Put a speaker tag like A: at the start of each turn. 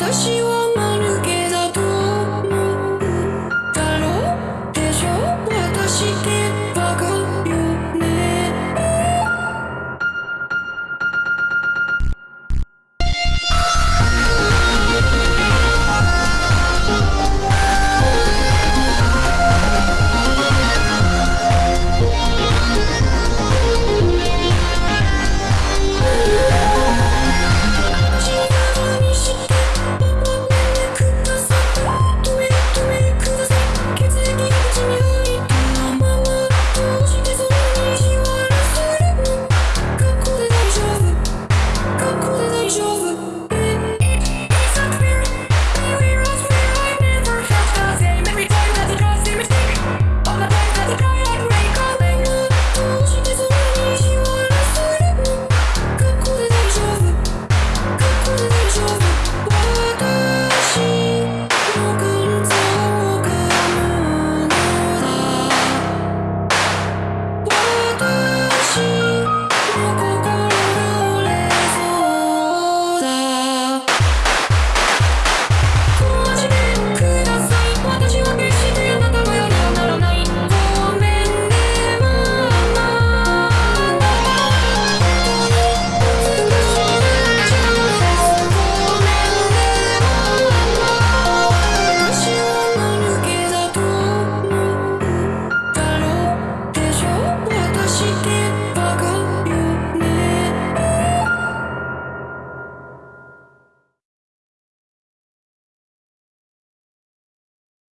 A: 私は間抜けだと思うだろうでしょ？私って